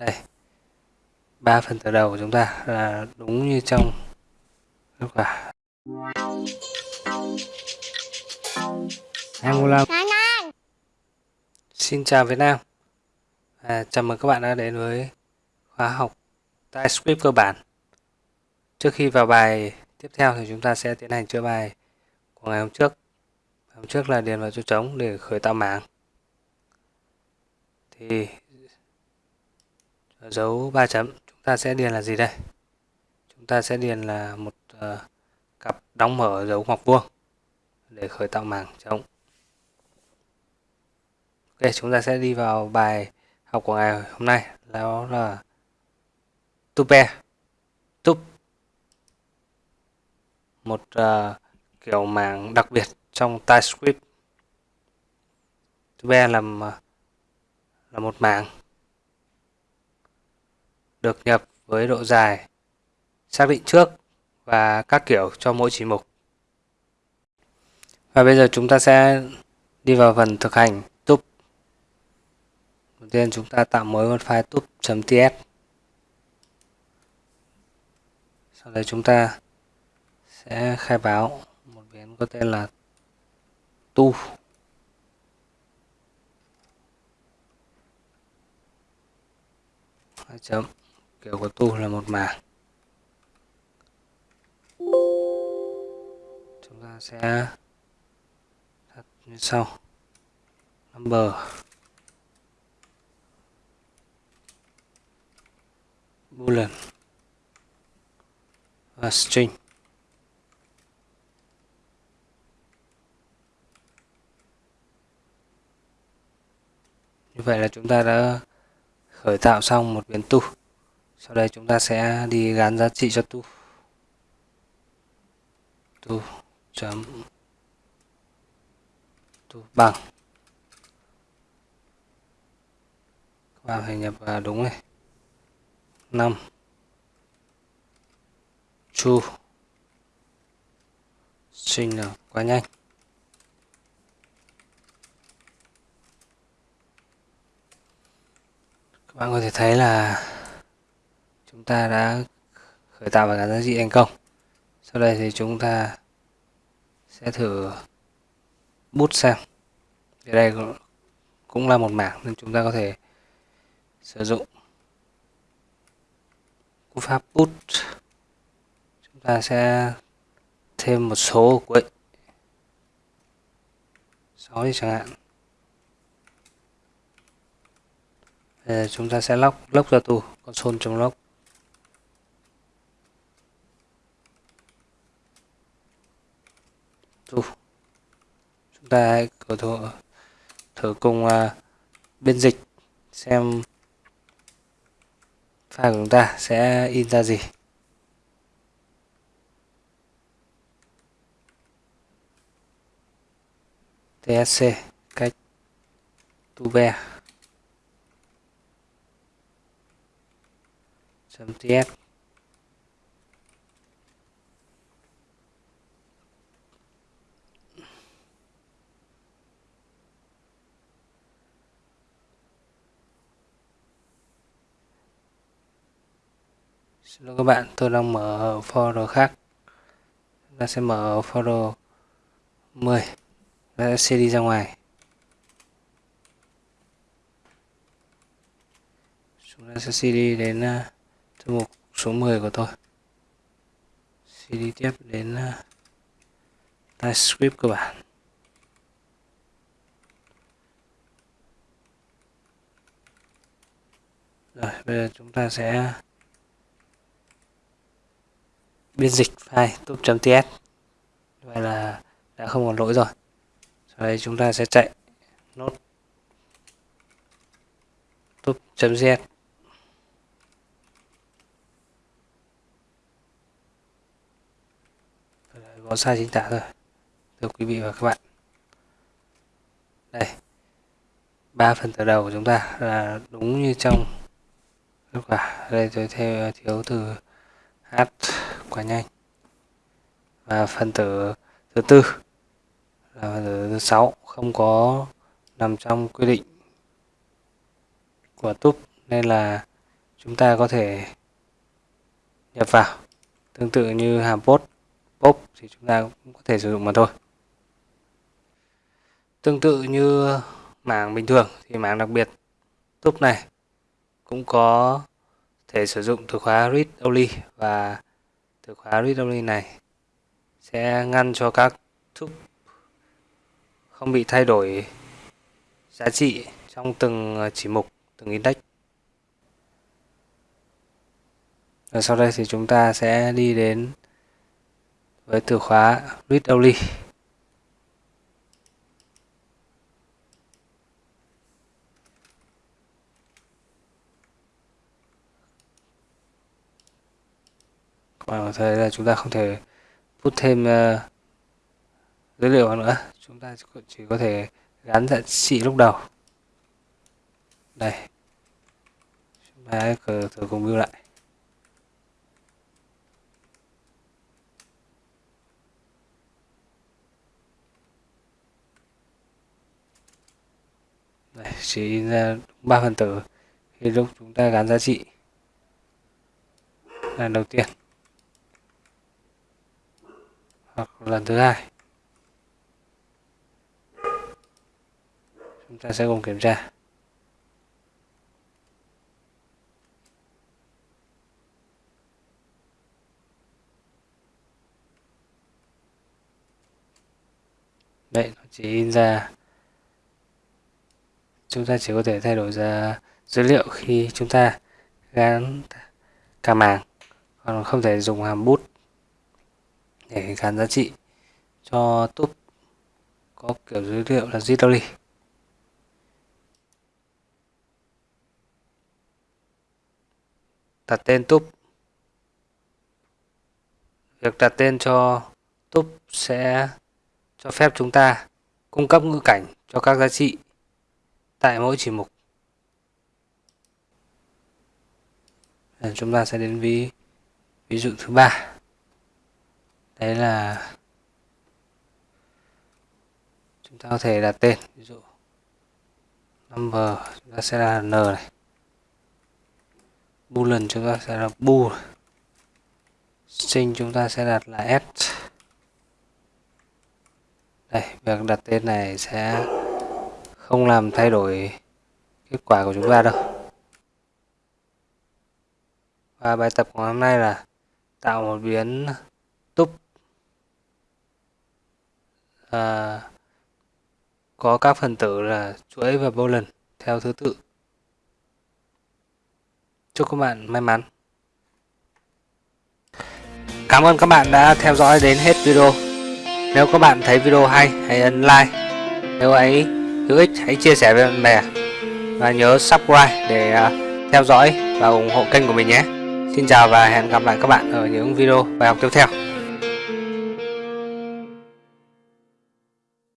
đây. Ba phần tử đầu của chúng ta là đúng như trong kết quả Angola Xin chào Việt Nam. À, Chào mừng các bạn đã đến với khóa học TypeScript cơ bản. Trước khi vào bài tiếp theo thì chúng ta sẽ tiến hành chữa bài của ngày hôm trước. Hôm trước là điền vào chỗ trống để khởi tạo mảng. Thì dấu ba chấm. Chúng ta sẽ điền là gì đây? Chúng ta sẽ điền là một uh, cặp đóng mở dấu ngoặc vuông để khởi tạo mảng trống. Ok chúng ta sẽ đi vào bài học của ngày hôm nay. Đó là tupe tup một uh, kiểu mảng đặc biệt trong TypeScript. Tupe là ờ, là một mảng được nhập với độ dài, xác định trước và các kiểu cho mỗi chỉ mục. Và bây giờ chúng ta sẽ đi vào phần thực hành tup. Đầu tiên chúng ta tạo mới một file tup.ts. Sau đấy chúng ta sẽ khai báo một biến có tên là tu chấm kiểu của tu là một mảng. Chúng ta sẽ đặt như sau. Number boolean và string. Như vậy là chúng ta đã khởi tạo xong một biến tu sau đây chúng ta sẽ đi gắn giá trị cho tu. Tu chấm tu bằng. Các bạn phải nhập vào đúng này. 5 chu. Sinh là quá nhanh. Các bạn có thể thấy là chúng ta đã khởi tạo và gắn giá trị thành công? Sau đây thì chúng ta sẽ thử bút xem ở đây cũng là một mảng nên chúng ta có thể sử dụng. Cú pháp bút. Chúng ta sẽ thêm một số ở cuối 6 đi chẳng hạn. Bây giờ chúng ta sẽ lóc log ra tù console.log tu chúng ta có thử, thử cùng uh, biên dịch xem file của chúng ta sẽ in ra gì. Tsc cách tu be ts Xin lỗi các bạn, tôi đang mở folder khác. Chúng ta sẽ mở folder 10. Chúng ta sẽ đi ra ngoài. Chúng ta sẽ CD đến à, thư mục số 10 của tôi. CD tiếp đến à, TypeScript cơ bản. Rồi, bây giờ chúng ta sẽ biên dịch file top .ts vậy là đã không còn lỗi rồi. Sau đây chúng ta sẽ chạy nốt túp.gs có sai chính tả rồi. Thưa quý vị và các bạn. Đây. Ba phần từ đầu của chúng ta là đúng như trong kết quả. Đây tôi theo, thiếu từ h quá nhanh. Và phần tử thứ tư là phân tử thứ sáu, không có nằm trong quy định của túp, nên là chúng ta có thể nhập vào. Tương tự như hàm post pop thì chúng ta cũng có thể sử dụng mà thôi. Tương tự như mảng bình thường thì mảng đặc biệt, túp này cũng có thể sử dụng từ khóa read only và từ khóa read only này sẽ ngăn cho các thúc không bị thay đổi giá trị trong từng ờ, chỉ mục, từng index Và sau đây thì chúng ta sẽ đi đến với từ khóa read only. Các thế là chúng ta không thể put thêm uh, dữ liệu vào nữa. Chúng ta chỉ có thể gắn giá trị lúc đầu. Đây. Chúng ta thử cùng view lại. Đây, chỉ ra ba phần tử khi lúc chúng ta gắn giá trị lần đầu tiên lần thứ hai. Chúng ta sẽ cùng kiểm tra. Đấy nó chỉ in ra. Chúng ta chỉ có thể thay đổi ra dữ liệu khi chúng ta gắn cả màng. Còn không thể dùng hàm bút để gắn giá trị cho túp có kiểu dữ liệu là zip đặt tên túp việc đặt tên cho túp sẽ cho phép chúng ta cung cấp ngữ cảnh cho các giá trị tại mỗi chỉ mục. Chúng ta sẽ đến ví ví dụ thứ ba đấy là chúng ta có thể đặt tên, ví dụ number chúng ta sẽ là n này. Boolean chúng ta sẽ là bool. String chúng ta sẽ đặt là s đây, việc đặt tên này sẽ không làm thay đổi kết quả của chúng ta đâu. Và bài tập của hôm nay là tạo một biến túp à, có các phần tử là chuỗi và boolean theo thứ tự. Chúc các bạn may mắn. Cảm ơn các bạn đã theo dõi đến hết video. Nếu các bạn thấy video hay hãy ấn like. Nếu ấy hữu ích hãy chia sẻ với bạn bè. Và nhớ subscribe để à, theo dõi và ủng hộ kênh của mình nhé. Xin chào và hẹn gặp lại các bạn ở những video bài học tiếp theo.